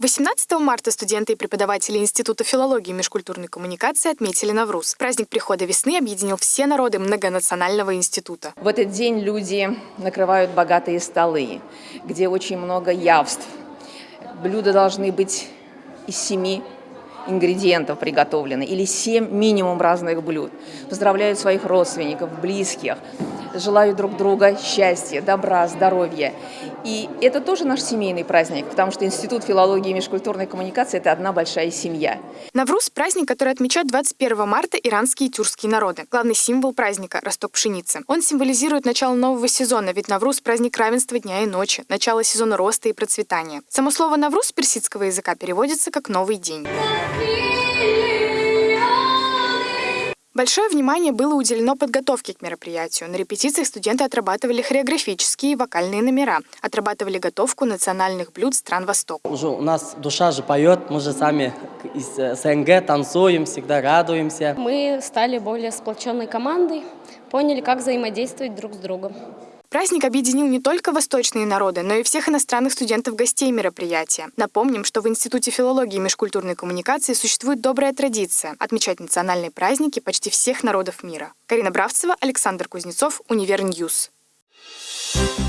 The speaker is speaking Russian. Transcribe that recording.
18 марта студенты и преподаватели Института филологии и межкультурной коммуникации отметили Навруз. Праздник прихода весны объединил все народы многонационального института. В этот день люди накрывают богатые столы, где очень много явств. Блюда должны быть из семи ингредиентов приготовлены или семь минимум разных блюд. Поздравляют своих родственников, близких желаю друг друга счастья, добра, здоровья. И это тоже наш семейный праздник, потому что Институт филологии и межкультурной коммуникации – это одна большая семья. Навруз – праздник, который отмечают 21 марта иранские и тюркские народы. Главный символ праздника – росток пшеницы. Он символизирует начало нового сезона, ведь Навруз – праздник равенства дня и ночи, начало сезона роста и процветания. Само слово «Навруз» персидского языка переводится как «новый день». Большое внимание было уделено подготовке к мероприятию. На репетициях студенты отрабатывали хореографические и вокальные номера, отрабатывали готовку национальных блюд стран Востока. Уже у нас душа же поет, мы же сами из э, СНГ танцуем, всегда радуемся. Мы стали более сплоченной командой, поняли, как взаимодействовать друг с другом. Праздник объединил не только восточные народы, но и всех иностранных студентов-гостей мероприятия. Напомним, что в Институте филологии и межкультурной коммуникации существует добрая традиция отмечать национальные праздники почти всех народов мира. Карина Бравцева, Александр Кузнецов, Univer News. Thank